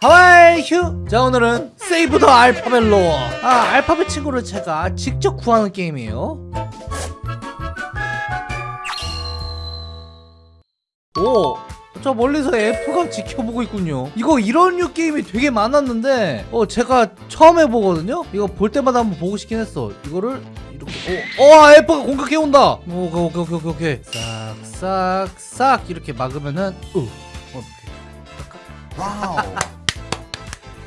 하와이 휴! 자 오늘은 세이브 더 알파벳로. 아 알파벳 친구를 제가 직접 구하는 게임이에요. 오! 저 멀리서 F가 지켜보고 있군요. 이거 이런 류 게임이 되게 많았는데 어 제가 처음 해보거든요? 이거 볼 때마다 한번 보고 싶긴 했어. 이거를 이렇게 어, 어 F가 공격해온다! 오, 오케이 오케이 오케이 오케이 싹싹싹 이렇게 막으면은 어, 어떡해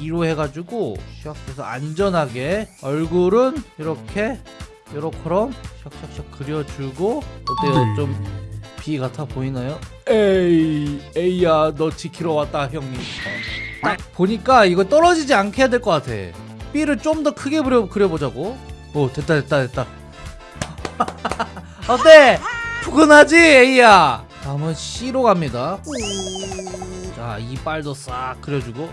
2로 해가지고 시작해서 안전하게 얼굴은 이렇게 요렇게럼 샥샥샥 그려주고 어때요? 네. 좀 B 같아 보이나요? 에이 에이야 너 지키러 왔다 형님. 딱 보니까 이거 떨어지지 않게 해야 될 것 같아. B를 좀 더 크게 그려, 그려보자고. 오 됐다 됐다 됐다. 어때? 푸근하지 A야? 다음은 C로 갑니다. 자 이빨도 싹 그려주고?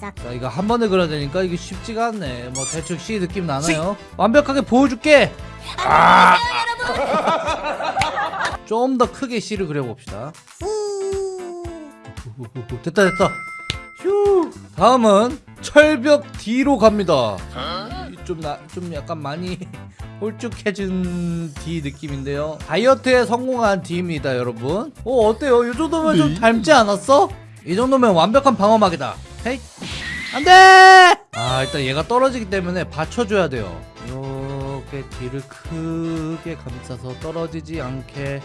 쓱싹쓱싹. 자 이거 한 번에 그려야 되니까 이게 쉽지가 않네. 뭐 대충 C 느낌 나나요? 완벽하게 보여줄게! 아, 좀더 크게 C를 그려봅시다. 됐다 됐다. 휴! 다음은 철벽 D로 갑니다 좀, 나, 좀 약간 많이 홀쭉해진 D 느낌인데요. 다이어트에 성공한 D입니다 여러분. 어 어때요? 이 정도면 좀 닮지 않았어? 이 정도면 완벽한 방어막이다. 헤이. 안돼! 아 일단 얘가 떨어지기 때문에 받쳐줘야 돼요. 이렇게 뒤를 크게 감싸서 떨어지지 않게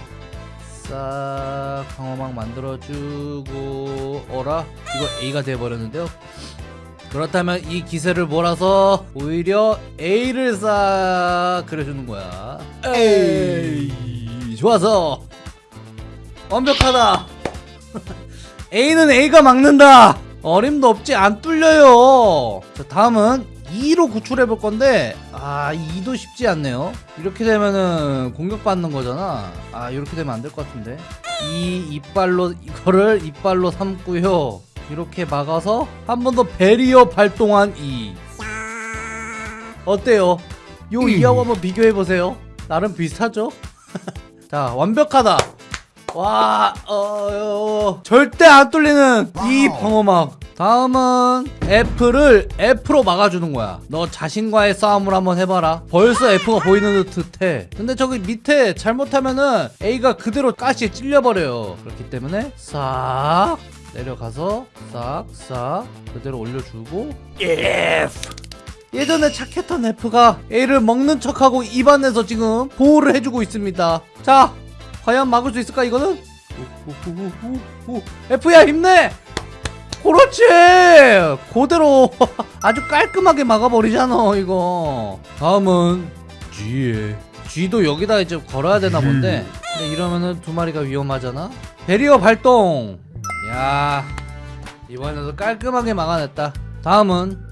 싹 방어막 만들어주고 어라? 이거 A가 돼버렸는데요 그렇다면 이 기세를 몰아서 오히려 A를 싹 그려주는 거야. 에이 좋아서. 완벽하다. A는 A가 막는다. 어림도 없지 안 뚫려요. 자 다음은 2로 구출해 볼 건데 아 2도 쉽지 않네요. 이렇게 되면은 공격받는 거잖아. 아 이렇게 되면 안 될 것 같은데. 이 이빨로 이거를 이빨로 삼고요 이렇게 막아서 한 번 더 베리어 발동한 2 어때요? 요 2하고 한번 비교해 보세요 나름 비슷하죠? 자 완벽하다 와, 어, 어, 절대 안 뚫리는 이 방어막. 다음은 F를 F로 막아주는 거야. 너 자신과의 싸움을 한번 해봐라. 벌써 F가 보이는 듯해. 근데 저기 밑에 잘못하면은 A가 그대로 가시에 찔려버려요. 그렇기 때문에 싹 내려가서 싹싹 그대로 올려주고 F. 예전에 착했던 F가 A를 먹는 척하고 입안에서 지금 보호를 해주고 있습니다. 자, 과연 막을 수 있을까 이거는? 오오오오 오 F야 힘내! 그렇지! 그대로 아주 깔끔하게 막아버리잖아 이거 다음은 G에 G도 여기다 이제 걸어야 되나 본데 근데 이러면은 두 마리가 위험하잖아 베리어 발동 야 이번에도 깔끔하게 막아냈다. 다음은?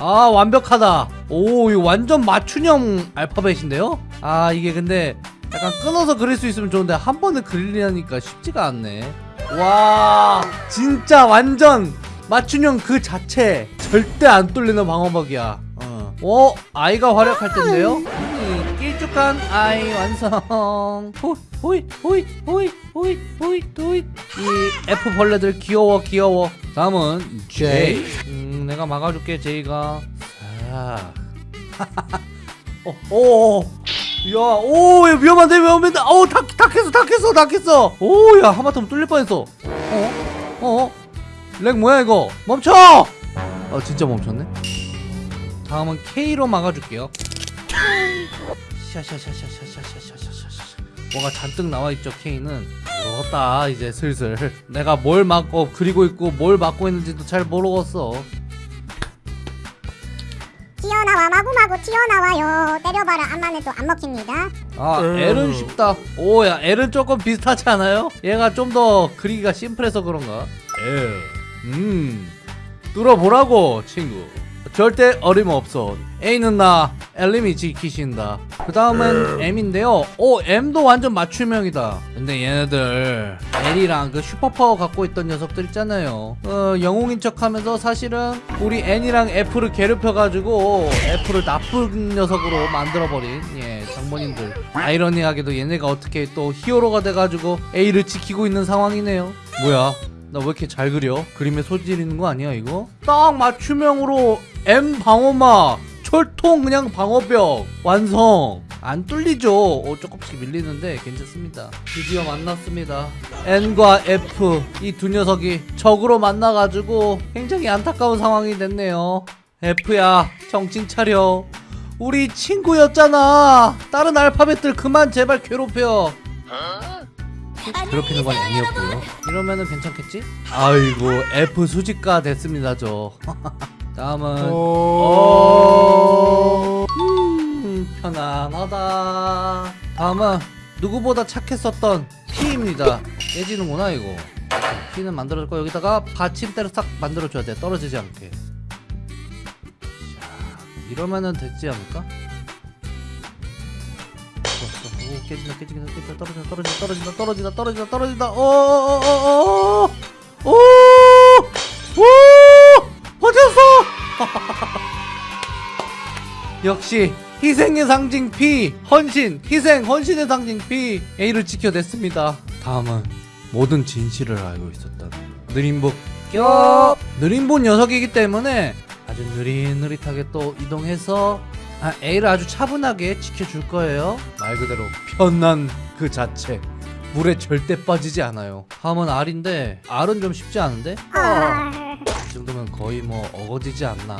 아 완벽하다. 오 이거 완전 맞춤형 알파벳인데요? 아 이게 근데 약간 끊어서 그릴 수 있으면 좋은데 한 번에 그리려니까 쉽지가 않네. 와 진짜 완전 맞춤형 그 자체 절대 안 뚫리는 방어막이야. 어, 어 아이가 활약할 텐데요 음, 길쭉한 아이 완성 호, 호이 호이 호이 호이 호이 호이 이 F 벌레들 귀여워 귀여워 다음은 J 음, 내가 막아줄게 J가 자 어, 오, 야, 오, 야, 위험한데, 위험한데, 어우, 다, 닥했어, 닥했어, 닥했어. 오, 야, 하마터면 뚫릴 뻔했어. 어, 어, lag 뭐야 이거? 멈춰! 아, 진짜 멈췄네. 다음은 K로 막아줄게요. 샤샤샤샤샤샤샤샤샤샤. 뭐가 잔뜩 나와 있죠, K는. 모르겠다, 이제 슬슬. 내가 뭘 막고 그리고 있고 뭘 막고 있는지도 잘 모르겠어. 튀어나와 마구마구 튀어나와요 때려봐라 안만 해도 안 먹힙니다 아 L은 쉽다 오야 L은 조금 비슷하지 않아요? 얘가 좀 더 그리기가 심플해서 그런가 L 음 뚫어보라고 친구 절대 어림없어. A는 나 L님이 지키신다. 그 다음은 M인데요. 오 M도 완전 맞춤형이다. 근데 얘네들 L이랑 그 슈퍼파워 갖고 있던 녀석들 있잖아요. 어, 영웅인 척 하면서 사실은 우리 N이랑 F를 괴롭혀가지고 F를 나쁜 녀석으로 만들어버린 예 장모님들. 아이러니하게도 얘네가 어떻게 또 히어로가 돼가지고 A를 지키고 있는 상황이네요. 뭐야? 나 왜 이렇게 잘 그려? 그림에 소질 있는 거 아니야 이거? 딱 맞춤형으로 M 방어막 철통 그냥 방어벽 완성. 안 뚫리죠. 어, 조금씩 밀리는데 괜찮습니다. 드디어 만났습니다. N과 F 이 두 녀석이 적으로 만나가지고 굉장히 안타까운 상황이 됐네요. F야 정신 차려. 우리 친구였잖아. 다른 알파벳들 그만 제발 괴롭혀. 괴롭히는 건 N이었고요. 이러면은 괜찮겠지? 아이고 F 수직가 됐습니다 저 다음은 어... 음, 편안하다. 다음은 누구보다 착했었던 P입니다. 깨지는구나 이거. P는 만들어줄 거 여기다가 받침대를 싹 만들어줘야 돼. 떨어지지 않게. 자, 이러면은 됐지 않을까? 오, 깨진다 깨진다 깨진다 떨어진다 떨어진다 떨어진다 떨어진다 떨어진다 떨어진다 오오오오오 오! 역시 희생의 상징 P 헌신 희생 헌신의 상징 P A를 지켜냈습니다. 다음은 모든 진실을 알고 있었던 느림복. 껴 느림복 녀석이기 때문에 아주 느릿느릿하게 또 이동해서 아, A를 아주 차분하게 지켜줄 거예요. 말 그대로 편한 그 자체. 물에 절대 빠지지 않아요. 다음은 R인데 R은 좀 쉽지 않은데? 헐. 이 정도면 거의 뭐 어거지지 않나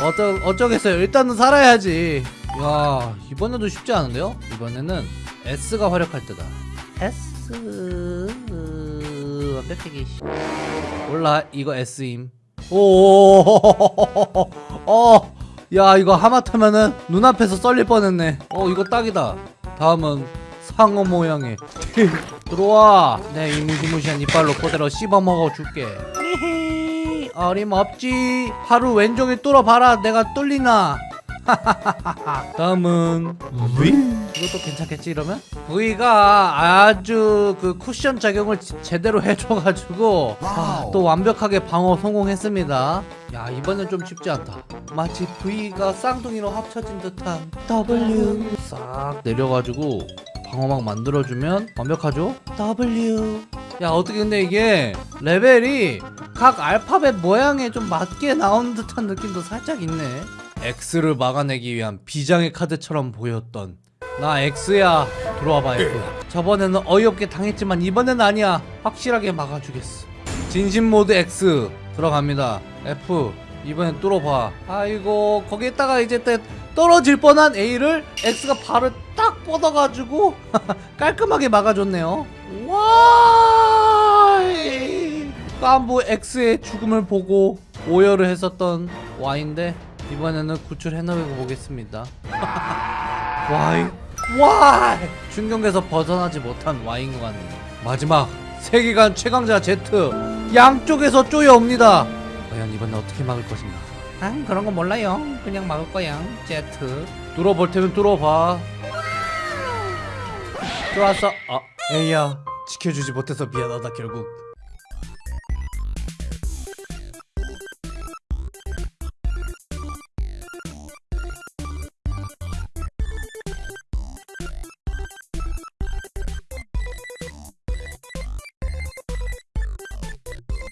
어쩌, 어쩌겠어요 일단은 살아야지 야 이번에도 쉽지 않은데요? 이번에는 S가 활약할 때다 S 완벽하게 몰라 이거 S임 오어야 이거 하마터면은 눈앞에서 썰릴 뻔했네 어 이거 딱이다 다음은 상어 모양의 들어와 내 이무시무시한 이빨로 그대로 씹어먹어 줄게 어림없지. 하루 왼종일 뚫어봐라. 내가 뚫리나. 다음은 V? 이것도 괜찮겠지 이러면? V가 아주 그 쿠션 작용을 지- 제대로 해줘가지고 아, 또 완벽하게 방어 성공했습니다. 야 이번엔 좀 쉽지 않다. 마치 V가 쌍둥이로 합쳐진 듯한 W. 싹 내려가지고 방어막 만들어주면 완벽하죠? W 야 어떻게 근데 이게 레벨이 각 알파벳 모양에 좀 맞게 나오는 듯한 느낌도 살짝 있네. X를 막아내기 위한 비장의 카드처럼 보였던. 나 X야. 들어와봐 F야 저번에는 어이없게 당했지만 이번엔 아니야. 확실하게 막아주겠어. 진심 모드 X. 들어갑니다. F. 이번엔 뚫어봐. 아이고 거기에다가 이제 또 떨어질 뻔한 A를 X가 발을 딱 뻗어가지고 깔끔하게 막아줬네요. 와 깐부 X의 죽음을 보고 오열을 했었던 Y인데 이번에는 구출해내고 보겠습니다. 와이 와 중경에서 벗어나지 못한 Y인 것 같네요 마지막 세계관 최강자 Z 양쪽에서 쪼여옵니다. 과연 이번엔 어떻게 막을 것인가? 아 그런 거 몰라요. 그냥 막을 거야 Z. 뚫어볼 테면 뚫어봐. 좋았어. 아 에이야. 지켜주지 못해서 미안하다 결국